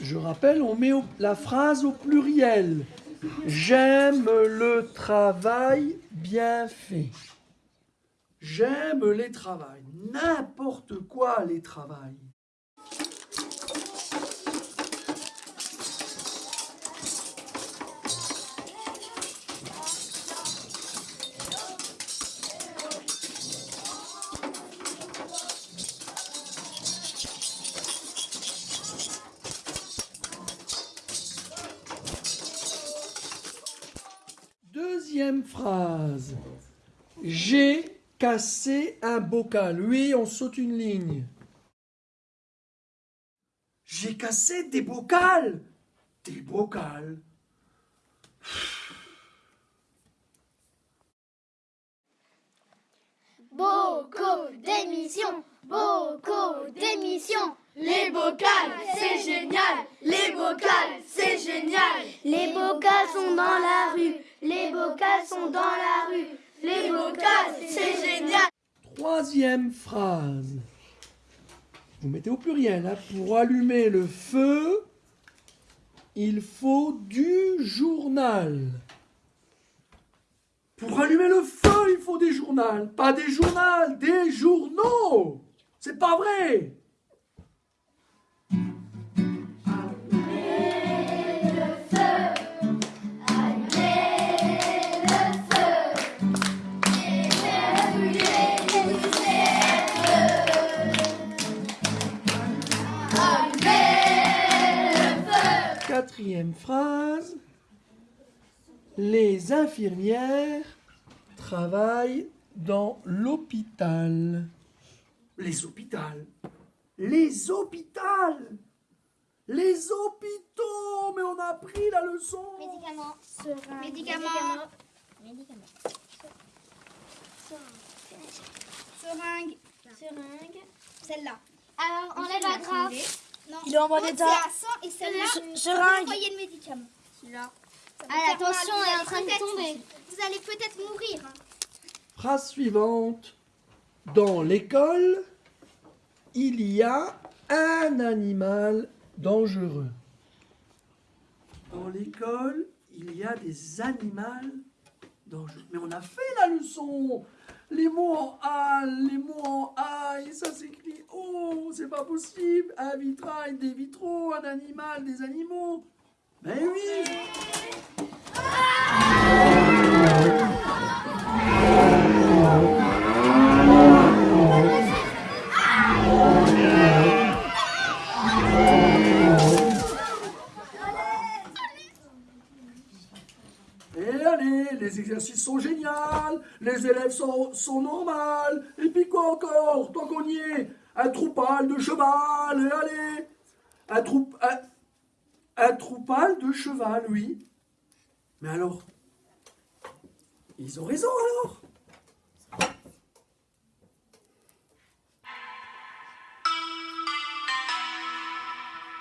Je rappelle, on met la phrase au pluriel. J'aime le travail bien fait. J'aime les travails. N'importe quoi les travails. Deuxième phrase. J'ai cassé un bocal. Oui, on saute une ligne. J'ai cassé des bocals. Des bocals. Beaucoup d'émissions, beaucoup d'émissions. Les bocals, c'est génial. Les bocals, c'est génial. Les bocals sont dans la rue, les bocals sont dans la rue. Les bocals, c'est génial. Troisième phrase. Vous mettez au pluriel. hein. Pour allumer le feu, il faut du journal. Pour allumer le feu, il faut des journaux. Pas des journaux, des journaux. C'est pas vrai. Quatrième phrase. Les infirmières travaillent dans l'hôpital. Les hôpitaux. Les hôpitaux. Les hôpitaux. Mais on a appris la leçon. Médicaments, Médicaments. médicaments, Seringue. Seringue. Celle-là. Alors, enlève la grappe. Non. Il est en bon état. À 100 et celle-là, Se- c'est seringue. envoyer le médicament. Celui-là. Ah, faire attention, elle est en train de allez tomber. Vous allez peut-être mourir. hein. Phrase suivante. Dans l'école, il y a un animal dangereux. Dans l'école, il y a des animaux dangereux. Mais on a fait la leçon. Les mots en A, les mots en A, et ça s'écrit Oh, c'est pas possible. Un vitrail, des vitraux, un animal, des animaux. Ben oui. Et allez, les exercices sont géniaux, les élèves sont, sont normales, et puis quoi encore, tant qu'on y est, un troupal de cheval, allez, un, troup, un, un troupal de cheval, oui. Mais alors, ils ont raison alors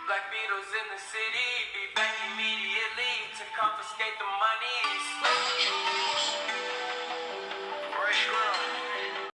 Black Beatles in the city, be back immediately to confiscate the money.